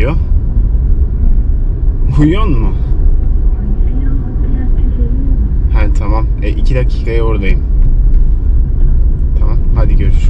Alo. Uyuyor mu? Ha tamam. E, iki dakikaya oradayım. Tamam. Hadi görüşürüz.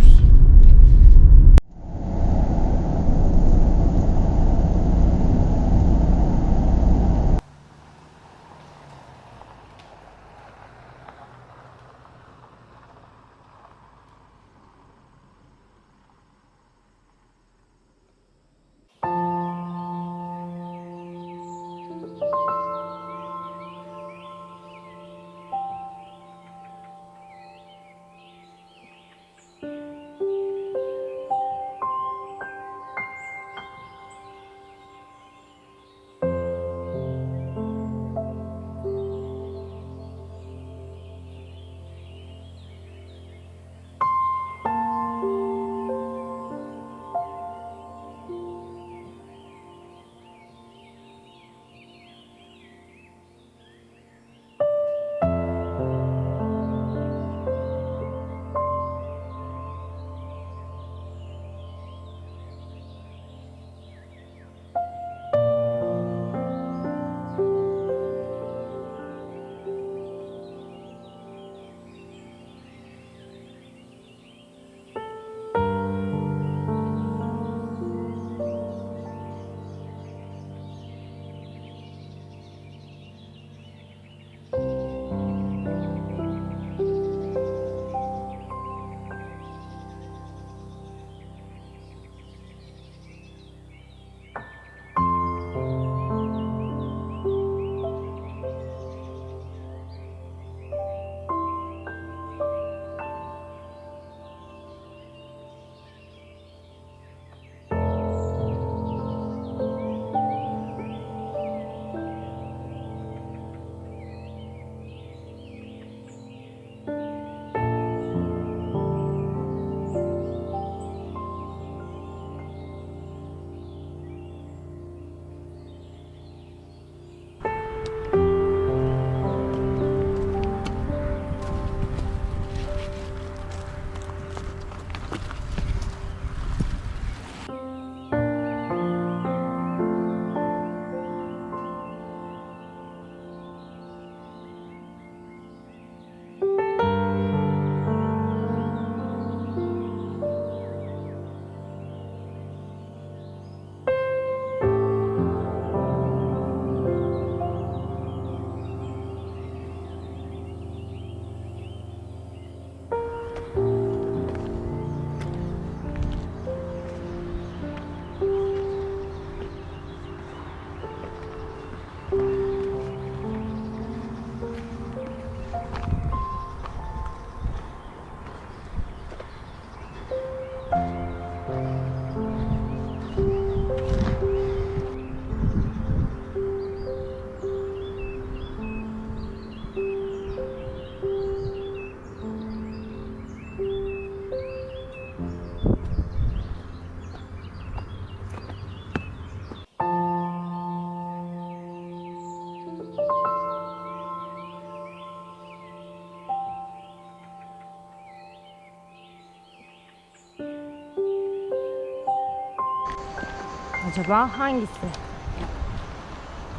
Acaba hangisi?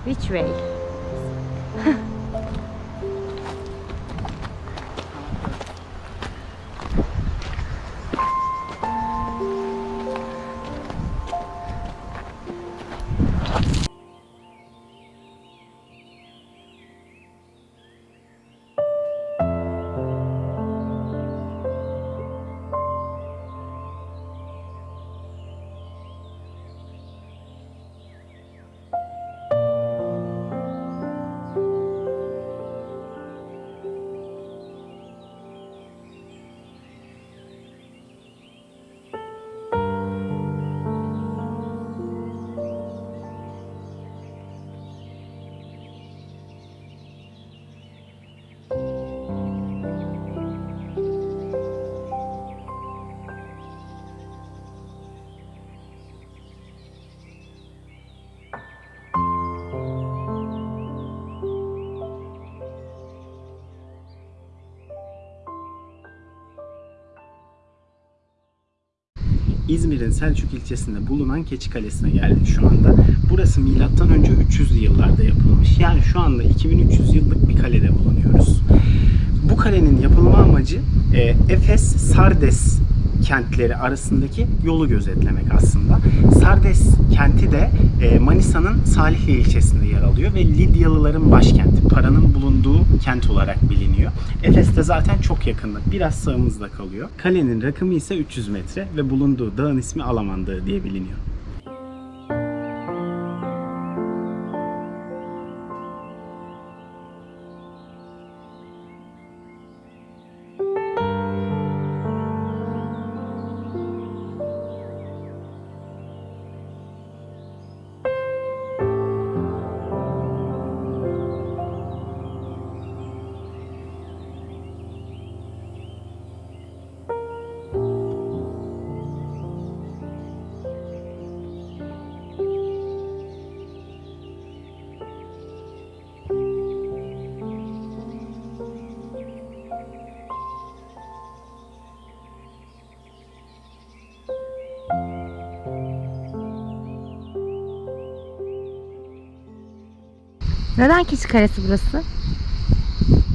Which way? İzmir'in Selçuk ilçesinde bulunan Keçi Kalesi'ne geldik şu anda. Burası milattan önce 300'lü yıllarda yapılmış. Yani şu anda 2300 yıllık bir kalede bulunuyoruz. Bu kalenin yapılma amacı e, Efes, Sardes kentleri arasındaki yolu gözetlemek aslında. Sardes kenti de e, Manisa'nın Salihli ilçesinde yer alıyor ve Lidyalıların başkenti, paranın bulunduğu kent olarak biliniyor. Efes de zaten çok yakında, biraz sağımızda kalıyor. Kalenin rakımı ise 300 metre ve bulunduğu dağın ismi Alaman diye biliniyor. Neden Keçi Kalesi burası?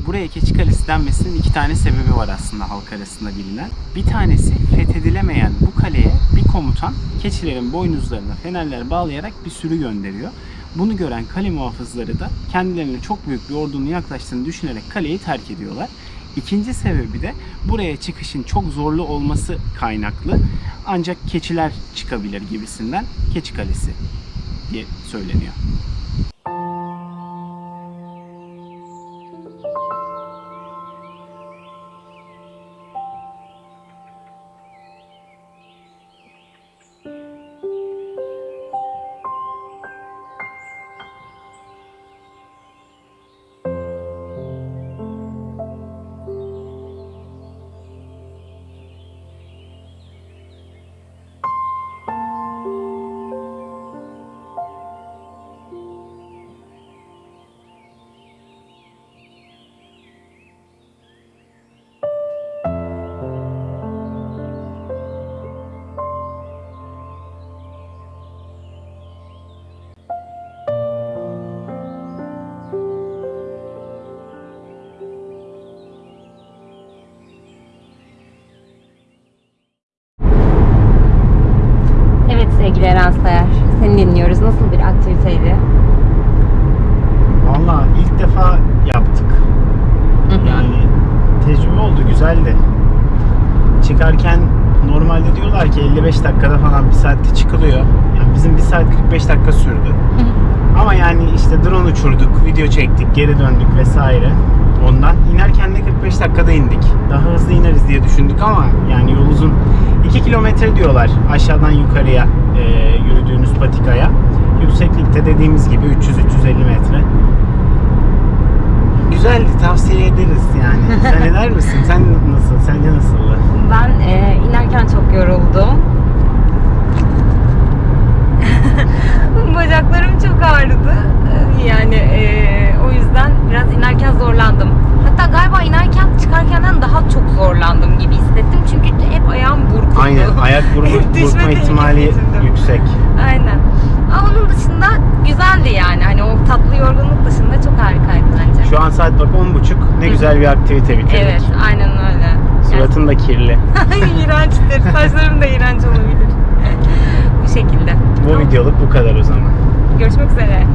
Buraya Keçi Kalesi denmesinin iki tane sebebi var aslında halk arasında bilinen. Bir tanesi fethedilemeyen bu kaleye bir komutan keçilerin boynuzlarına fenerler bağlayarak bir sürü gönderiyor. Bunu gören kale muhafızları da kendilerine çok büyük bir ordunun yaklaştığını düşünerek kaleyi terk ediyorlar. İkinci sebebi de buraya çıkışın çok zorlu olması kaynaklı. Ancak keçiler çıkabilir gibisinden Keçi Kalesi diye söyleniyor. Güzeldi. Çıkarken normalde diyorlar ki 55 dakikada falan bir saatte çıkılıyor. Yani bizim 1 saat 45 dakika sürdü. Ama yani işte drone uçurduk, video çektik, geri döndük vesaire. Ondan inerken de 45 dakikada indik. Daha hızlı ineriz diye düşündük ama yani yol uzun. 2 kilometre diyorlar aşağıdan yukarıya e, yürüdüğünüz patikaya. Yükseklikte dediğimiz gibi 300-350 metre. Güzeldi, tavsiye ederiz yani. Sen eder misin? Sen nasıl? Sence nasıldı? Ben e, inerken çok yoruldum. Bacaklarım çok ağrıdı. E, Yani e, o yüzden biraz inerken zorlandım. Hatta galiba inerken çıkarkenden daha çok zorlandım gibi hissettim. Çünkü hep ayağım burkuldu. Aynen, ayak burma, burkma ihtimali yüksek. Aynen. Ama onun dışında güzeldi yani. Hani o tatlı yorgunluk dışında çok harikaydı bence. Şu an saat bak 10.30. Ne güzel bir aktivite bitirdik. Evet, aynen öyle. Suratın da kirli. İğrençtir. Saçlarım da iğrenç olabilir. Bu şekilde. Bu videoluk bu kadar o zaman. Görüşmek üzere.